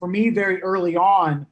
for me, very early on,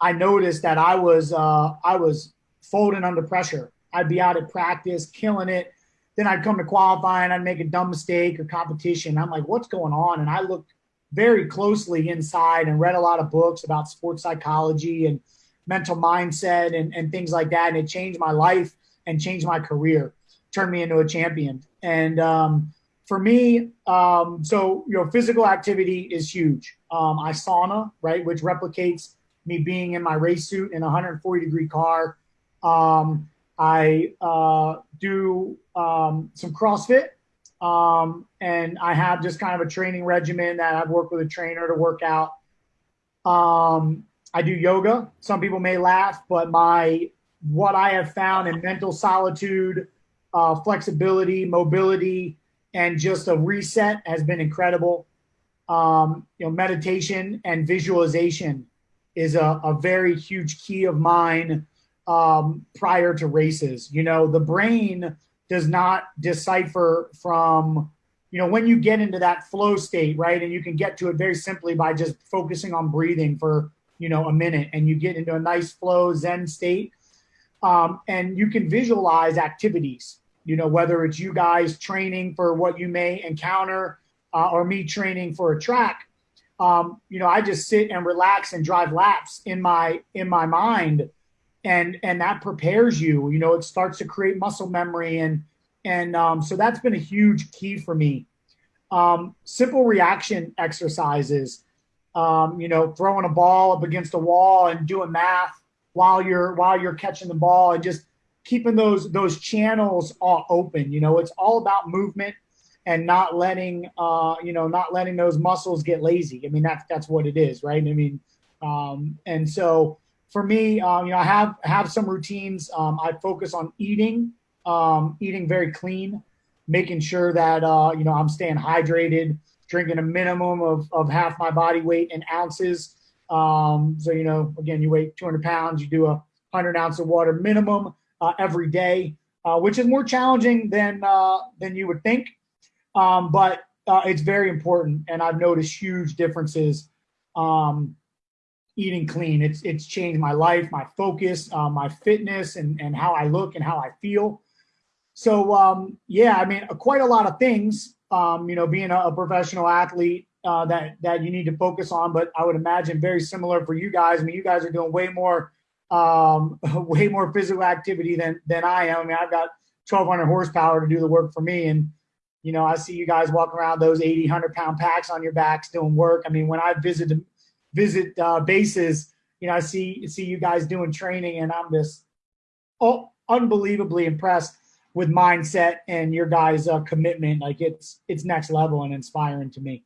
I noticed that I was uh, I was folding under pressure. I'd be out at practice, killing it. Then I'd come to qualify and I'd make a dumb mistake or competition. I'm like, what's going on? And I looked very closely inside and read a lot of books about sports psychology and mental mindset and, and things like that. And it changed my life and changed my career, turned me into a champion. And um, for me, um, so you know, physical activity is huge. Um, I sauna, right, which replicates me being in my race suit in a 140 degree car. Um, I uh, do um, some CrossFit, um, and I have just kind of a training regimen that I've worked with a trainer to work out. Um, I do yoga. Some people may laugh, but my what I have found in mental solitude, uh, flexibility, mobility, and just a reset has been incredible. Um, you know, meditation and visualization is a, a very huge key of mine um, prior to races. You know, the brain does not decipher from, you know, when you get into that flow state, right? And you can get to it very simply by just focusing on breathing for, you know, a minute and you get into a nice flow Zen state. Um, and you can visualize activities, you know, whether it's you guys training for what you may encounter uh, or me training for a track. Um, you know, I just sit and relax and drive laps in my in my mind and and that prepares you you know it starts to create muscle memory and and um, so that's been a huge key for me um, simple reaction exercises um, you know throwing a ball up against a wall and doing math while you're while you're catching the ball and just keeping those those channels all open you know it's all about movement and not letting uh, you know not letting those muscles get lazy i mean that's that's what it is right i mean um, and so for me, um, you know, I have have some routines. Um, I focus on eating, um, eating very clean, making sure that uh, you know I'm staying hydrated, drinking a minimum of of half my body weight in ounces. Um, so you know, again, you weigh 200 pounds, you do a 100 ounce of water minimum uh, every day, uh, which is more challenging than uh, than you would think, um, but uh, it's very important, and I've noticed huge differences. Um, eating clean. It's it's changed my life, my focus, uh, my fitness, and and how I look and how I feel. So um, yeah, I mean, quite a lot of things. Um, you know, being a, a professional athlete uh, that that you need to focus on. But I would imagine very similar for you guys. I mean, you guys are doing way more um, way more physical activity than than I am. I mean, I've got 1,200 horsepower to do the work for me, and you know, I see you guys walking around those 80, 100 pound packs on your backs doing work. I mean, when I visit visit uh, bases, you know, I see see you guys doing training, and I'm just oh, unbelievably impressed with mindset and your guys' uh, commitment. Like it's it's next level and inspiring to me.